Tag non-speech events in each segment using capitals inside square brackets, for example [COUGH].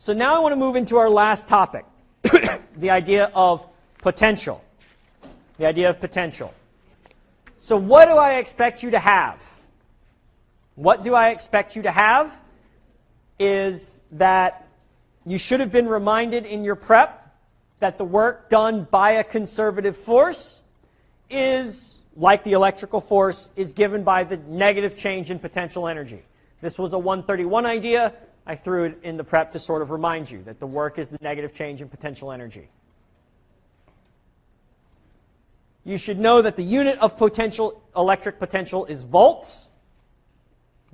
So now I want to move into our last topic, [COUGHS] the idea of potential. The idea of potential. So what do I expect you to have? What do I expect you to have is that you should have been reminded in your prep that the work done by a conservative force is, like the electrical force, is given by the negative change in potential energy. This was a 131 idea. I threw it in the prep to sort of remind you that the work is the negative change in potential energy. You should know that the unit of potential, electric potential is volts.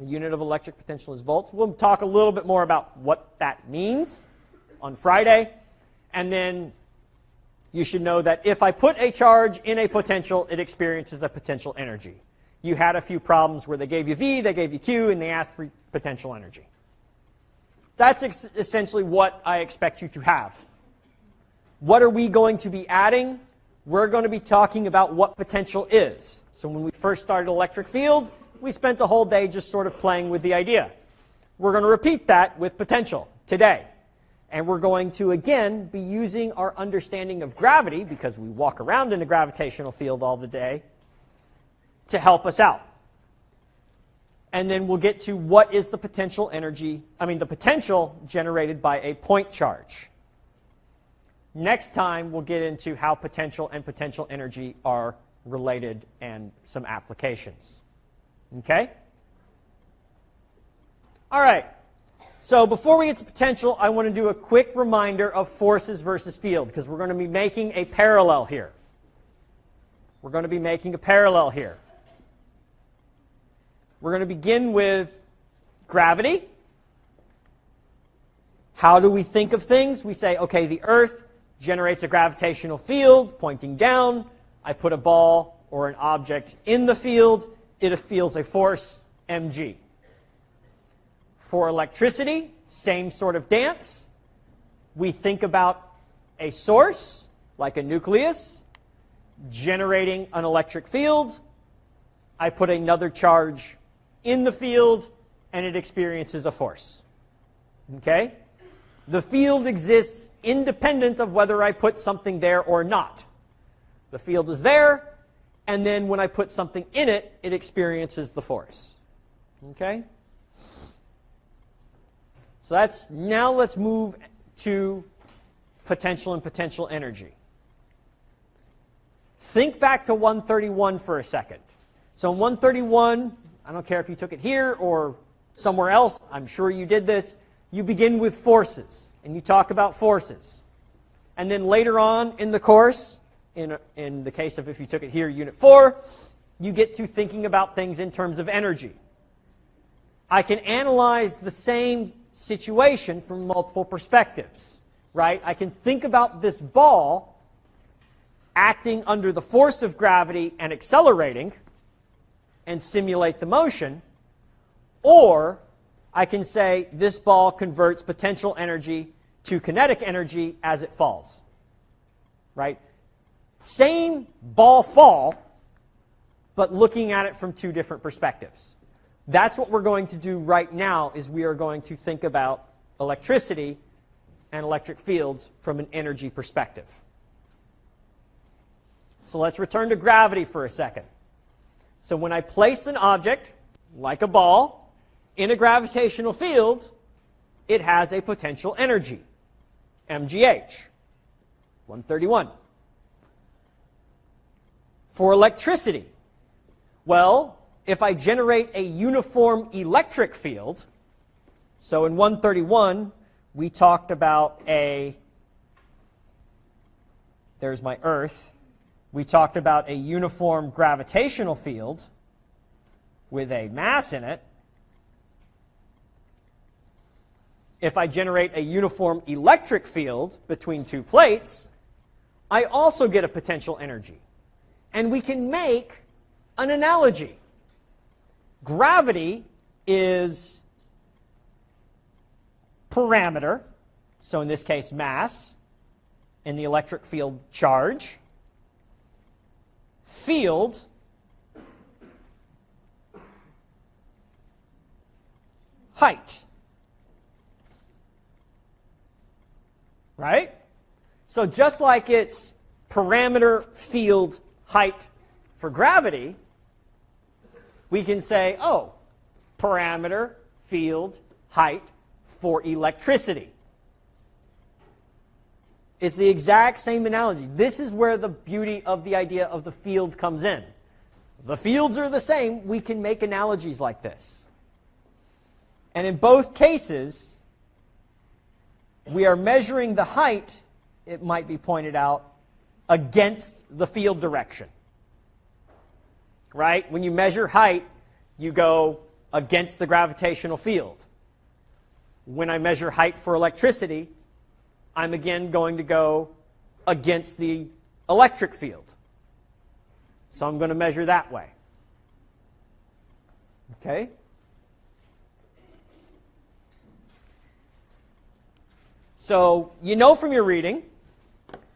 The unit of electric potential is volts. We'll talk a little bit more about what that means on Friday. And then you should know that if I put a charge in a potential, it experiences a potential energy. You had a few problems where they gave you V, they gave you Q, and they asked for potential energy. That's essentially what I expect you to have. What are we going to be adding? We're going to be talking about what potential is. So when we first started electric field, we spent a whole day just sort of playing with the idea. We're going to repeat that with potential today. And we're going to, again, be using our understanding of gravity, because we walk around in a gravitational field all the day, to help us out and then we'll get to what is the potential energy, I mean the potential generated by a point charge. Next time we'll get into how potential and potential energy are related and some applications. Okay? All right. So before we get to potential, I want to do a quick reminder of forces versus field because we're going to be making a parallel here. We're going to be making a parallel here. We're going to begin with gravity. How do we think of things? We say, okay, the Earth generates a gravitational field pointing down. I put a ball or an object in the field. It feels a force, mg. For electricity, same sort of dance. We think about a source, like a nucleus, generating an electric field. I put another charge in the field and it experiences a force. Okay? The field exists independent of whether I put something there or not. The field is there, and then when I put something in it, it experiences the force. Okay? So that's, now let's move to potential and potential energy. Think back to 131 for a second. So in 131, I don't care if you took it here or somewhere else. I'm sure you did this. You begin with forces, and you talk about forces. And then later on in the course, in, in the case of if you took it here, Unit 4, you get to thinking about things in terms of energy. I can analyze the same situation from multiple perspectives, right? I can think about this ball acting under the force of gravity and accelerating, and simulate the motion, or I can say this ball converts potential energy to kinetic energy as it falls. Right? Same ball fall, but looking at it from two different perspectives. That's what we're going to do right now is we are going to think about electricity and electric fields from an energy perspective. So let's return to gravity for a second. So when I place an object, like a ball, in a gravitational field, it has a potential energy, mgh, 131. For electricity, well, if I generate a uniform electric field, so in 131, we talked about a, there's my Earth, we talked about a uniform gravitational field with a mass in it. If I generate a uniform electric field between two plates, I also get a potential energy. And we can make an analogy. Gravity is parameter, so in this case mass, in the electric field charge field height. Right? So just like it's parameter field height for gravity, we can say, oh, parameter field height for electricity. It's the exact same analogy. This is where the beauty of the idea of the field comes in. The fields are the same. We can make analogies like this. And in both cases, we are measuring the height, it might be pointed out, against the field direction. Right? When you measure height, you go against the gravitational field. When I measure height for electricity, I'm again going to go against the electric field. So I'm going to measure that way. Okay? So you know from your reading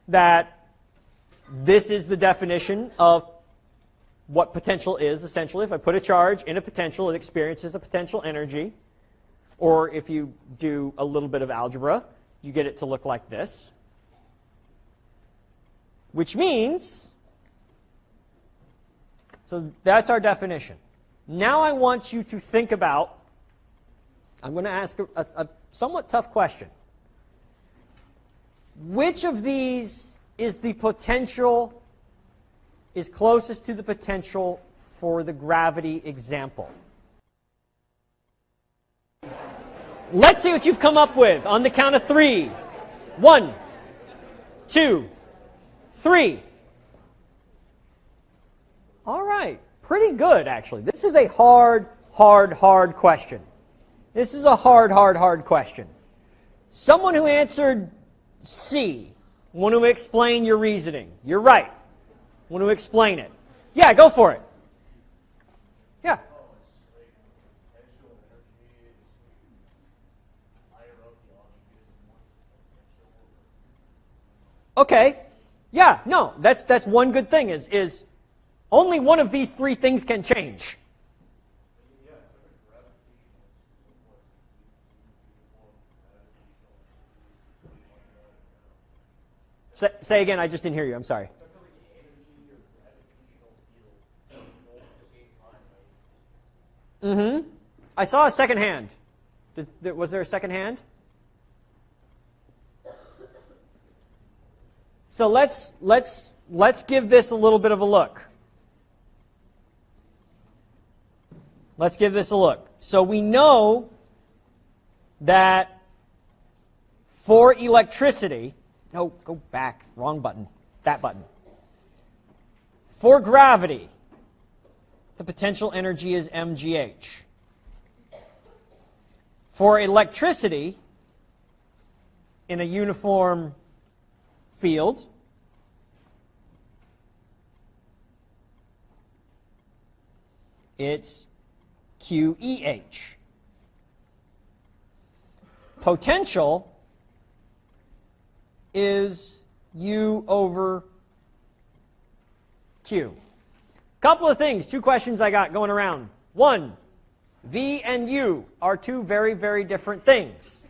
that this is the definition of what potential is, essentially. If I put a charge in a potential, it experiences a potential energy. Or if you do a little bit of algebra, you get it to look like this. Which means, so that's our definition. Now I want you to think about, I'm going to ask a, a, somewhat tough question. Which of these is the potential, is closest to the potential for the gravity example? Let's see what you've come up with on the count of three. One, two, three. All right, pretty good actually. This is a hard, hard, hard question. This is a hard, hard, hard question. Someone who answered C, want to explain your reasoning. You're right. Want to explain it. Yeah, go for it. Okay. Yeah, no, that's that's one good thing is is only one of these three things can change. Say, say again, I just didn't hear you. I'm sorry. Mm-hmm. I saw a second hand. Did, was there a second hand? So let's, let's, let's give this a little bit of a look. Let's give this a look. So we know that for electricity, no, go back, wrong button, that button. For gravity, the potential energy is mgh. For electricity, in a uniform field. It's QEH. Potential is U over Q. Couple of things, two questions I got going around. One, V and U are two very, very different things.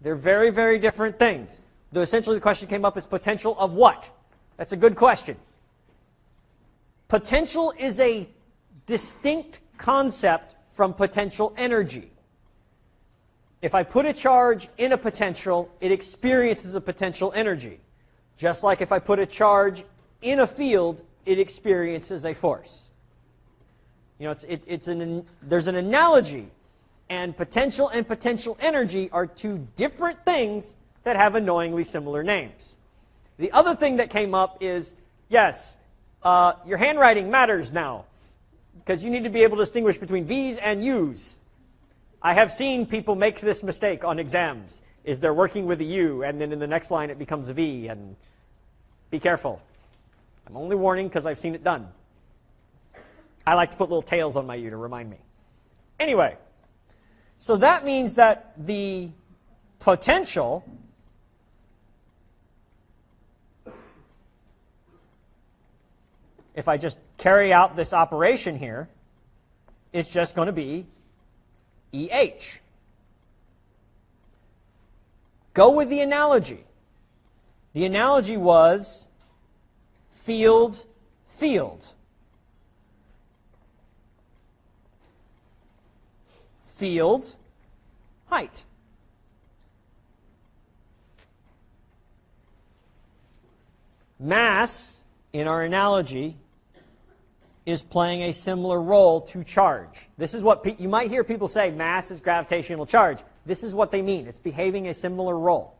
They're very, very different things. Though essentially the question came up is potential of what? That's a good question. Potential is a distinct concept from potential energy. If I put a charge in a potential, it experiences a potential energy. Just like if I put a charge in a field, it experiences a force. You know, it's, it, it's an, there's an analogy, and potential and potential energy are two different things that have annoyingly similar names. The other thing that came up is, yes, uh, your handwriting matters now because you need to be able to distinguish between V's and U's. I have seen people make this mistake on exams, is they're working with a U, and then in the next line it becomes a V, and be careful. I'm only warning because I've seen it done. I like to put little tails on my U to remind me. Anyway, so that means that the potential if I just carry out this operation here, it's just going to be EH. Go with the analogy. The analogy was field, field. Field, height. Mass, in our analogy, is playing a similar role to charge. This is what you might hear people say, mass is gravitational charge. This is what they mean. It's behaving a similar role.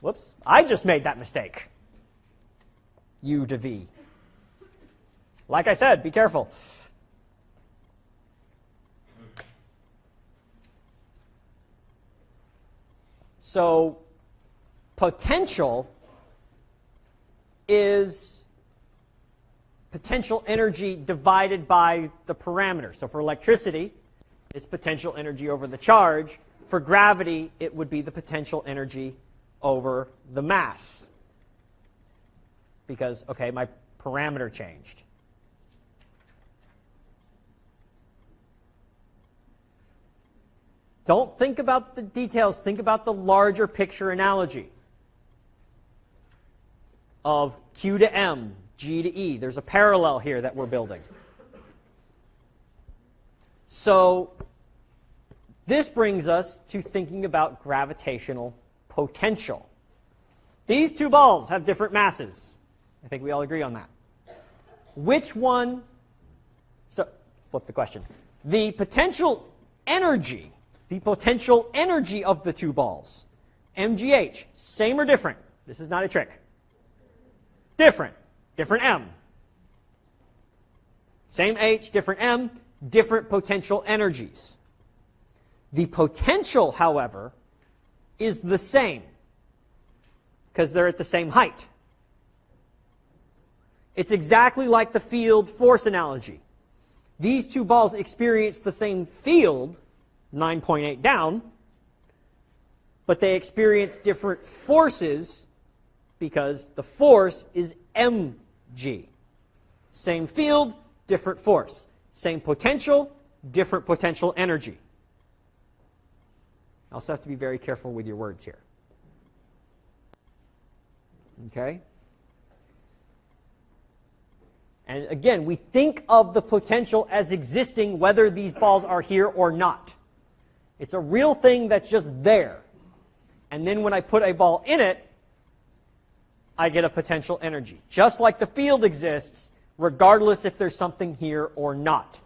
Whoops, I just made that mistake. U to V. Like I said, be careful. So potential is potential energy divided by the parameter. So for electricity, it's potential energy over the charge. For gravity, it would be the potential energy over the mass. Because, okay, my parameter changed. Don't think about the details. Think about the larger picture analogy of Q to M, G to E. There's a parallel here that we're building. So this brings us to thinking about gravitational potential. These two balls have different masses. I think we all agree on that. Which one, so flip the question. The potential energy, the potential energy of the two balls, MGH, same or different? This is not a trick. Different. Different M. Same H, different M, different potential energies. The potential, however, is the same because they're at the same height. It's exactly like the field force analogy. These two balls experience the same field, 9.8 down, but they experience different forces because the force is mg. Same field, different force. Same potential, different potential energy. I also have to be very careful with your words here. Okay? And again, we think of the potential as existing whether these balls are here or not. It's a real thing that's just there. And then when I put a ball in it, I get a potential energy. Just like the field exists, regardless if there's something here or not.